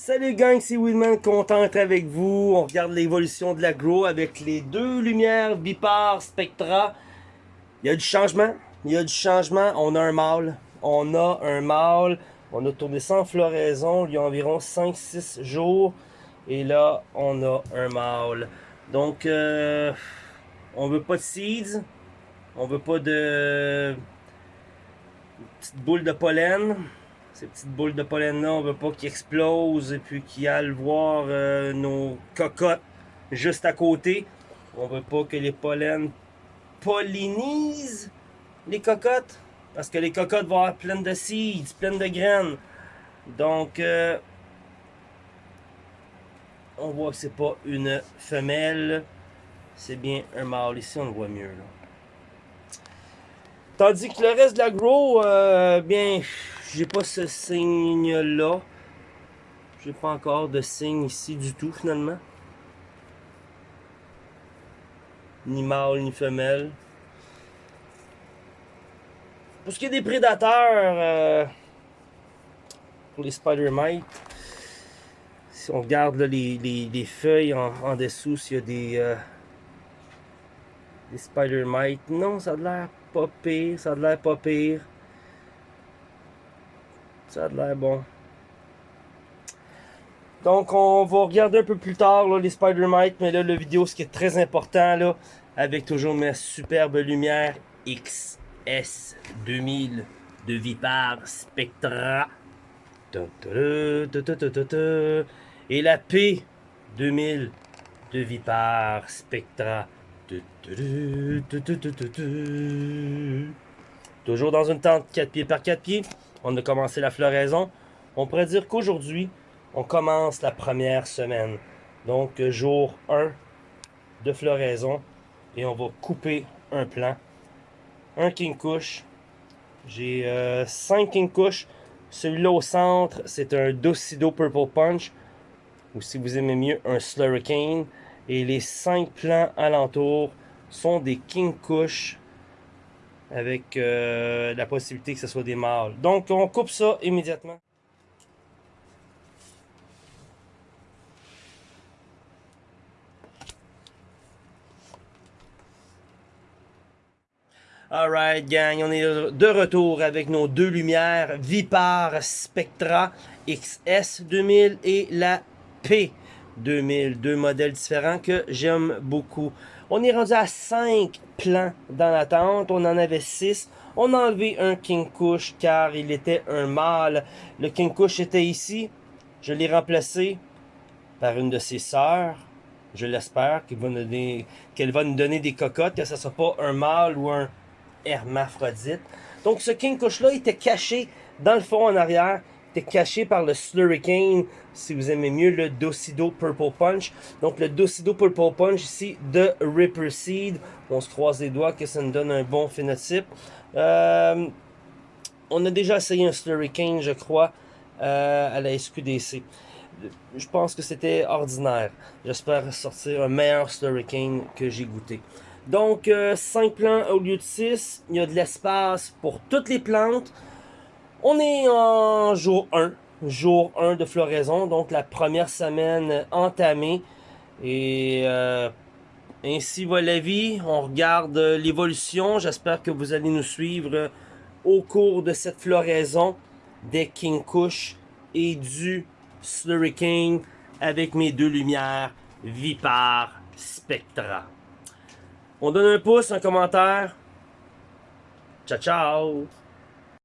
Salut gang, c'est Willman, content d'être avec vous. On regarde l'évolution de l'agro avec les deux lumières Vipar Spectra. Il y a du changement, il y a du changement. On a un mâle, on a un mâle. On a tourné en floraison il y a environ 5-6 jours. Et là, on a un mâle. Donc, euh, on veut pas de seeds. On veut pas de petites boules de pollen. Ces petites boules de pollen-là, on veut pas qu'ils explosent et puis qu'ils aillent voir euh, nos cocottes juste à côté. On veut pas que les pollens pollinisent les cocottes. Parce que les cocottes vont avoir plein de seeds, plein de graines. Donc, euh, on voit que c'est pas une femelle. C'est bien un mâle. Ici, on le voit mieux. Tandis que le reste de l'agro, euh, bien, j'ai pas ce signe-là. J'ai pas encore de signe ici du tout, finalement. Ni mâle, ni femelle. Pour ce qui est des prédateurs, euh, pour les spider mites, si on regarde les, les, feuilles en, dessous, s'il y a des, euh, des spider mites, non, ça a l'air pas pire, ça a l'air pas pire. Ça a l'air bon. Donc, on va regarder un peu plus tard les Spider Mites, mais là, la vidéo, ce qui est très important, là, avec toujours mes superbes lumières XS2000 de Vipar Spectra. Et la P2000 de Vipar Spectra. Toujours dans une tente 4 pieds par 4 pieds on a commencé la floraison. On pourrait dire qu'aujourd'hui, on commence la première semaine. Donc, jour 1 de floraison. Et on va couper un plant. Un king kush. J'ai 5 euh, king kush. Celui-là au centre, c'est un Docido Purple Punch. Ou si vous aimez mieux, un Slurricane. Et les 5 plants alentours sont des king kush avec euh, la possibilité que ce soit des mâles. Donc, on coupe ça immédiatement. Alright gang, on est de retour avec nos deux lumières Vipar Spectra XS 2000 et la P2000. Deux modèles différents que j'aime beaucoup. On est rendu à 5 plans dans la tente. On en avait 6. On a enlevé un King Kush car il était un mâle. Le King Kush était ici. Je l'ai remplacé par une de ses sœurs. Je l'espère qu'elle va, va, nous donner des cocottes, que ce ne soit pas un mâle ou un hermaphrodite. Donc ce King Kush-là était caché dans le fond en arrière caché par le Slurricane, si vous aimez mieux le Docido Purple Punch. Donc le Docido Purple Punch ici de Ripper Seed. On se croise les doigts que ça nous donne un bon phénotype. Euh, on a déjà essayé un Slurricane, je crois, euh, à la SQDC. Je pense que c'était ordinaire. J'espère sortir un meilleur Slurricane que j'ai goûté. Donc, 5 euh, plants au lieu de 6. Il y a de l'espace pour toutes les plantes. On est en jour 1, jour 1 de floraison, donc la première semaine entamée. Et euh, ainsi va la vie, on regarde l'évolution. J'espère que vous allez nous suivre au cours de cette floraison des King Kush et du Slurricane avec mes deux lumières Vipar Spectra. On donne un pouce, un commentaire. Ciao, ciao!